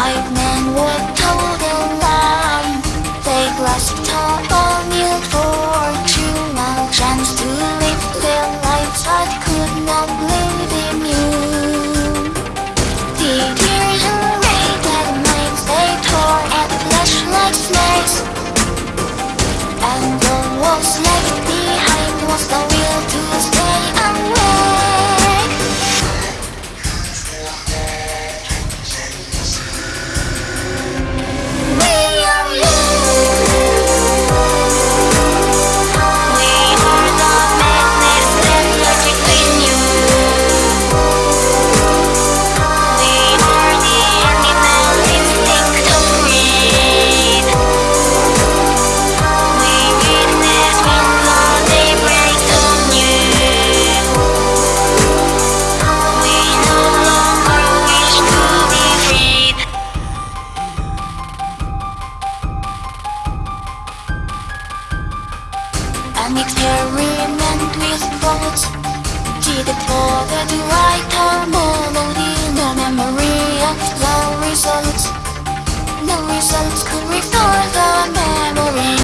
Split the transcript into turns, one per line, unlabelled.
White men were told. a lie An experiment with thoughts Did it bother to write harmony The memory of no results. No results.